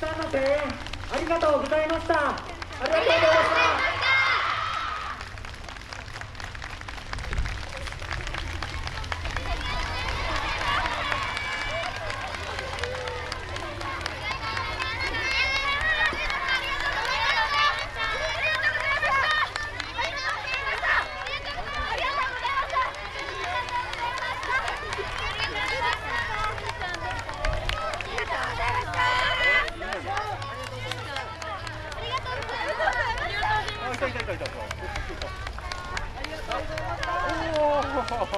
ありがとうございました。ありがとうございました。